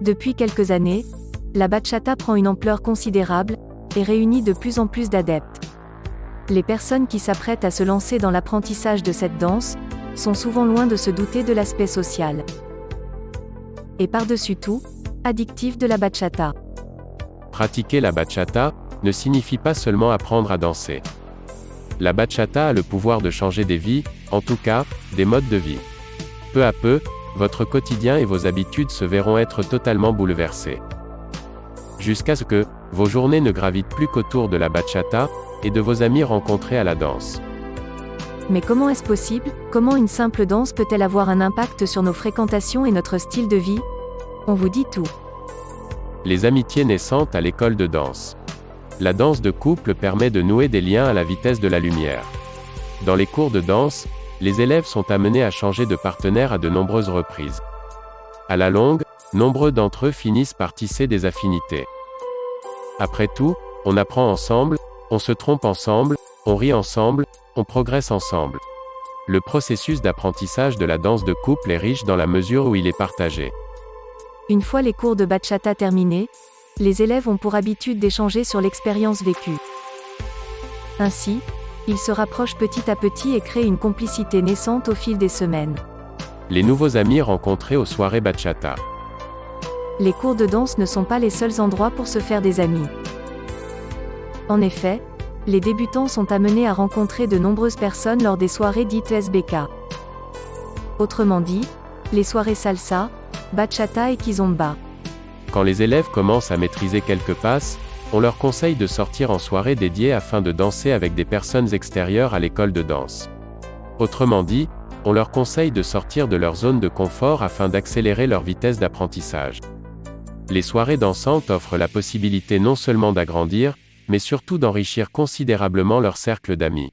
Depuis quelques années, la bachata prend une ampleur considérable, et réunit de plus en plus d'adeptes. Les personnes qui s'apprêtent à se lancer dans l'apprentissage de cette danse, sont souvent loin de se douter de l'aspect social. Et par-dessus tout, addictif de la bachata. Pratiquer la bachata ne signifie pas seulement apprendre à danser. La bachata a le pouvoir de changer des vies, en tout cas, des modes de vie. Peu à peu, votre quotidien et vos habitudes se verront être totalement bouleversés. Jusqu'à ce que, vos journées ne gravitent plus qu'autour de la bachata, et de vos amis rencontrés à la danse. Mais comment est-ce possible? Comment une simple danse peut-elle avoir un impact sur nos fréquentations et notre style de vie? On vous dit tout. Les amitiés naissantes à l'école de danse. La danse de couple permet de nouer des liens à la vitesse de la lumière. Dans les cours de danse, les élèves sont amenés à changer de partenaire à de nombreuses reprises. À la longue, nombreux d'entre eux finissent par tisser des affinités. Après tout, on apprend ensemble, on se trompe ensemble, on rit ensemble, on progresse ensemble. Le processus d'apprentissage de la danse de couple est riche dans la mesure où il est partagé. Une fois les cours de bachata terminés, les élèves ont pour habitude d'échanger sur l'expérience vécue. Ainsi, ils se rapprochent petit à petit et créent une complicité naissante au fil des semaines. Les nouveaux amis rencontrés aux soirées bachata. Les cours de danse ne sont pas les seuls endroits pour se faire des amis. En effet, les débutants sont amenés à rencontrer de nombreuses personnes lors des soirées dites SBK. Autrement dit, les soirées salsa, bachata et kizomba. Quand les élèves commencent à maîtriser quelques passes, on leur conseille de sortir en soirée dédiée afin de danser avec des personnes extérieures à l'école de danse. Autrement dit, on leur conseille de sortir de leur zone de confort afin d'accélérer leur vitesse d'apprentissage. Les soirées dansantes offrent la possibilité non seulement d'agrandir, mais surtout d'enrichir considérablement leur cercle d'amis.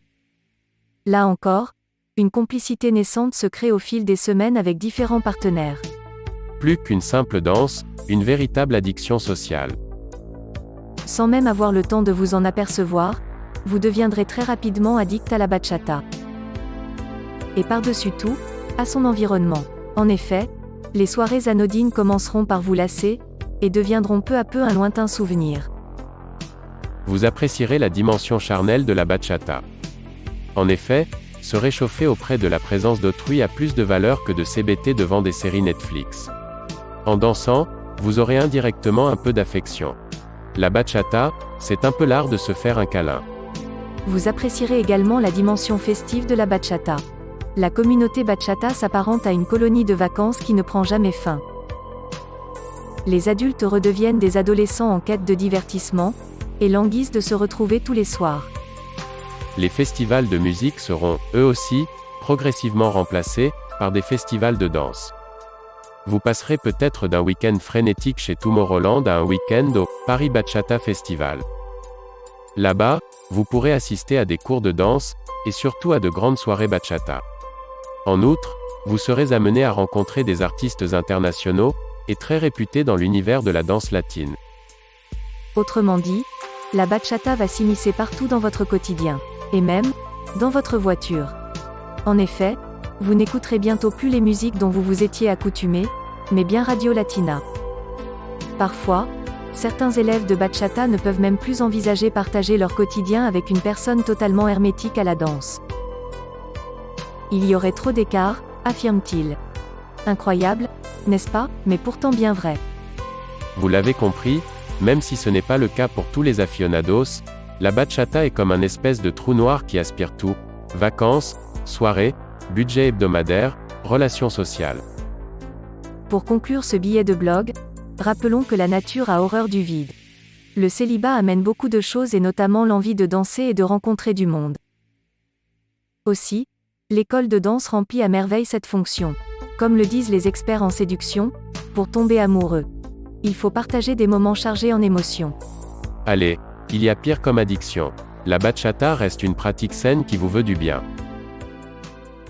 Là encore, une complicité naissante se crée au fil des semaines avec différents partenaires. Plus qu'une simple danse, une véritable addiction sociale. Sans même avoir le temps de vous en apercevoir, vous deviendrez très rapidement addict à la bachata. Et par-dessus tout, à son environnement. En effet, les soirées anodines commenceront par vous lasser, et deviendront peu à peu un lointain souvenir. Vous apprécierez la dimension charnelle de la bachata. En effet, se réchauffer auprès de la présence d'autrui a plus de valeur que de s'hébéter devant des séries Netflix. En dansant, vous aurez indirectement un peu d'affection. La bachata, c'est un peu l'art de se faire un câlin. Vous apprécierez également la dimension festive de la bachata. La communauté bachata s'apparente à une colonie de vacances qui ne prend jamais fin. Les adultes redeviennent des adolescents en quête de divertissement, et languissent de se retrouver tous les soirs. Les festivals de musique seront, eux aussi, progressivement remplacés, par des festivals de danse. Vous passerez peut-être d'un week-end frénétique chez Tomorrowland à un week-end au Paris Bachata Festival. Là-bas, vous pourrez assister à des cours de danse, et surtout à de grandes soirées bachata. En outre, vous serez amené à rencontrer des artistes internationaux, et très réputés dans l'univers de la danse latine. Autrement dit, la bachata va s'immiscer partout dans votre quotidien. Et même, dans votre voiture. En effet, vous n'écouterez bientôt plus les musiques dont vous vous étiez accoutumé, mais bien Radio Latina. Parfois, certains élèves de bachata ne peuvent même plus envisager partager leur quotidien avec une personne totalement hermétique à la danse. Il y aurait trop d'écart, affirme-t-il. Incroyable, n'est-ce pas, mais pourtant bien vrai. Vous l'avez compris, même si ce n'est pas le cas pour tous les aficionados, la bachata est comme un espèce de trou noir qui aspire tout, vacances, soirées, budget hebdomadaire, relations sociales. Pour conclure ce billet de blog, rappelons que la nature a horreur du vide. Le célibat amène beaucoup de choses et notamment l'envie de danser et de rencontrer du monde. Aussi, l'école de danse remplit à merveille cette fonction. Comme le disent les experts en séduction, pour tomber amoureux. Il faut partager des moments chargés en émotions. Allez, il y a pire comme addiction. La bachata reste une pratique saine qui vous veut du bien.